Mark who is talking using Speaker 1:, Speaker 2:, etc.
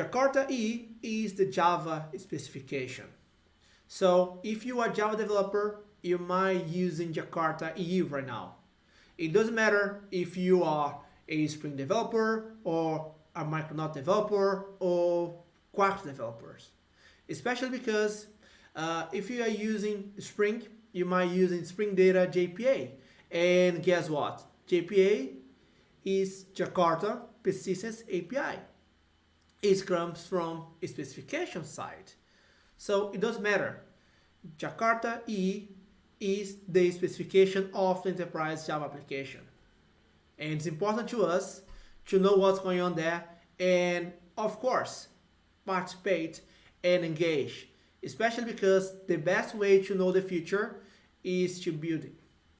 Speaker 1: Jakarta E is the Java specification. So if you are Java developer, you might using Jakarta E right now. It doesn't matter if you are a Spring developer or a Micronaut developer or Quarkus developers. Especially because uh, if you are using Spring, you might using Spring Data JPA. And guess what? JPA is Jakarta Persistence API. It comes from a specification side. So it doesn't matter. Jakarta E is the specification of the enterprise Java application. And it's important to us to know what's going on there and of course participate and engage especially because the best way to know the future is to build